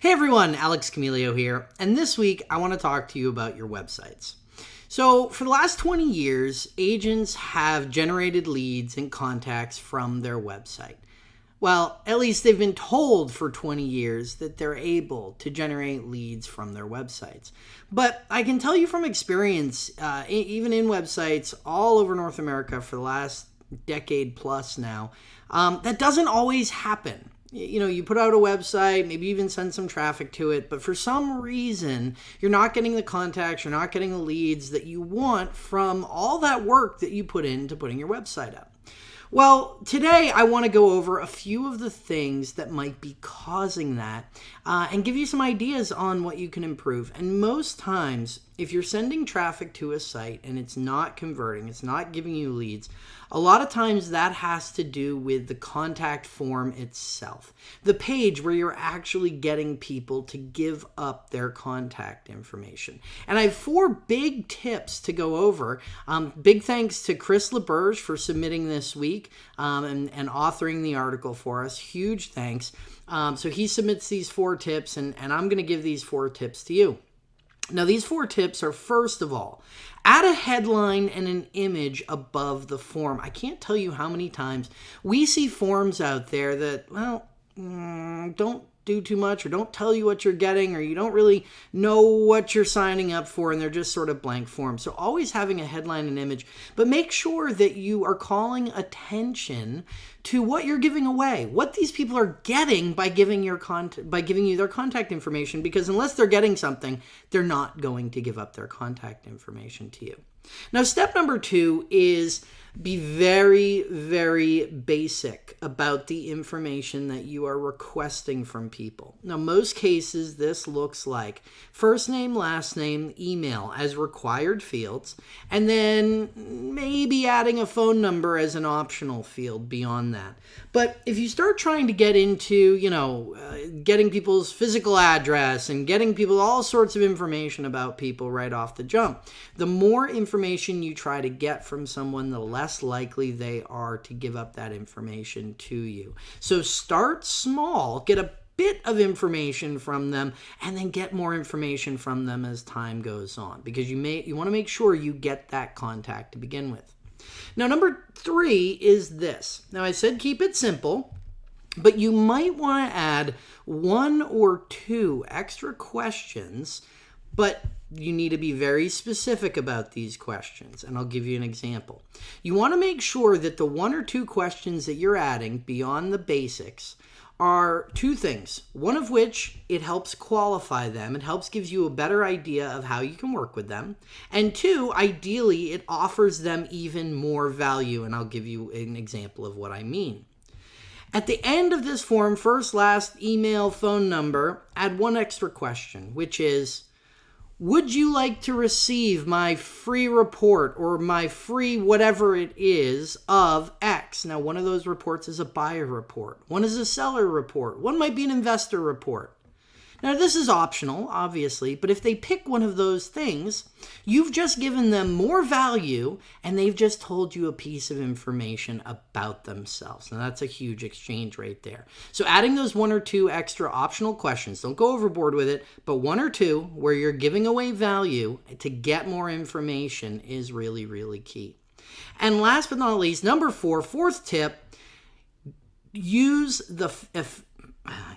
Hey everyone, Alex Camilio here, and this week I want to talk to you about your websites. So, for the last 20 years, agents have generated leads and contacts from their website. Well, at least they've been told for 20 years that they're able to generate leads from their websites. But I can tell you from experience, uh, even in websites all over North America for the last decade plus now, um, that doesn't always happen you know you put out a website maybe even send some traffic to it but for some reason you're not getting the contacts you're not getting the leads that you want from all that work that you put into putting your website up well, today I want to go over a few of the things that might be causing that uh, and give you some ideas on what you can improve. And most times, if you're sending traffic to a site and it's not converting, it's not giving you leads, a lot of times that has to do with the contact form itself, the page where you're actually getting people to give up their contact information. And I have four big tips to go over. Um, big thanks to Chris LeBurge for submitting this week um, and, and authoring the article for us. Huge thanks. Um, so he submits these four tips, and, and I'm going to give these four tips to you. Now, these four tips are first of all, add a headline and an image above the form. I can't tell you how many times we see forms out there that, well, mm, don't do too much or don't tell you what you're getting or you don't really know what you're signing up for and they're just sort of blank forms. So always having a headline and image, but make sure that you are calling attention to what you're giving away, what these people are getting by giving your contact by giving you their contact information because unless they're getting something, they're not going to give up their contact information to you. Now step number 2 is be very, very basic about the information that you are requesting from people. Now, most cases, this looks like first name, last name, email as required fields, and then maybe adding a phone number as an optional field beyond that. But if you start trying to get into, you know, uh, getting people's physical address and getting people all sorts of information about people right off the jump, the more information you try to get from someone, the less less likely they are to give up that information to you. So start small, get a bit of information from them and then get more information from them as time goes on because you may you want to make sure you get that contact to begin with. Now number 3 is this. Now I said keep it simple, but you might want to add one or two extra questions but you need to be very specific about these questions, and I'll give you an example. You want to make sure that the one or two questions that you're adding beyond the basics are two things. One of which it helps qualify them, it helps gives you a better idea of how you can work with them. And two, ideally, it offers them even more value, and I'll give you an example of what I mean. At the end of this form, first, last, email, phone number, add one extra question, which is would you like to receive my free report or my free whatever it is of X? Now, one of those reports is a buyer report, one is a seller report, one might be an investor report. Now, this is optional, obviously, but if they pick one of those things, you've just given them more value and they've just told you a piece of information about themselves. Now, that's a huge exchange right there. So, adding those one or two extra optional questions, don't go overboard with it, but one or two where you're giving away value to get more information is really, really key. And last but not least, number four, fourth tip use the if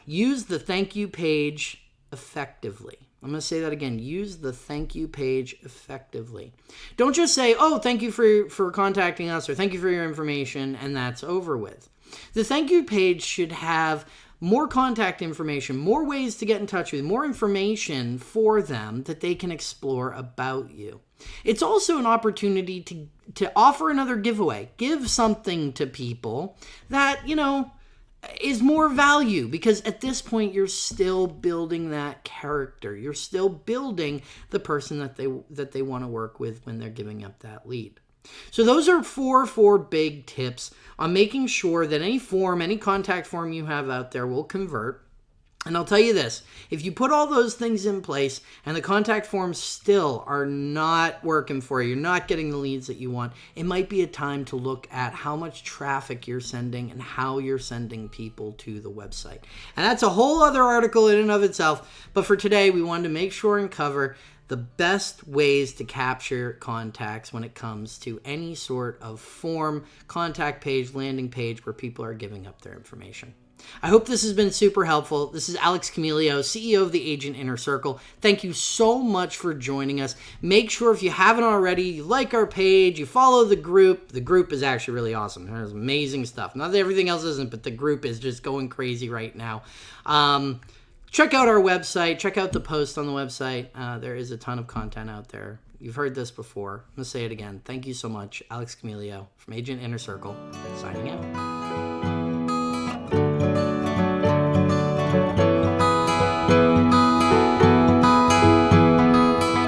use the thank you page effectively. I'm going to say that again. Use the thank you page effectively. Don't just say, oh, thank you for, for contacting us or thank you for your information, and that's over with. The thank you page should have more contact information, more ways to get in touch with, more information for them that they can explore about you. It's also an opportunity to, to offer another giveaway. Give something to people that, you know, is more value because at this point you're still building that character. You're still building the person that they that they want to work with when they're giving up that lead. So those are four four big tips on making sure that any form, any contact form you have out there will convert. And I'll tell you this if you put all those things in place and the contact forms still are not working for you, you're not getting the leads that you want, it might be a time to look at how much traffic you're sending and how you're sending people to the website. And that's a whole other article in and of itself. But for today, we wanted to make sure and cover the best ways to capture contacts when it comes to any sort of form, contact page, landing page where people are giving up their information. I hope this has been super helpful. This is Alex Camilio, CEO of the Agent Inner Circle. Thank you so much for joining us. Make sure if you haven't already, you like our page, you follow the group. The group is actually really awesome. There's amazing stuff. Not that everything else isn't, but the group is just going crazy right now. Um, check out our website. Check out the post on the website. Uh, there is a ton of content out there. You've heard this before. I'm going to say it again. Thank you so much. Alex Camilio from Agent Inner Circle, signing out.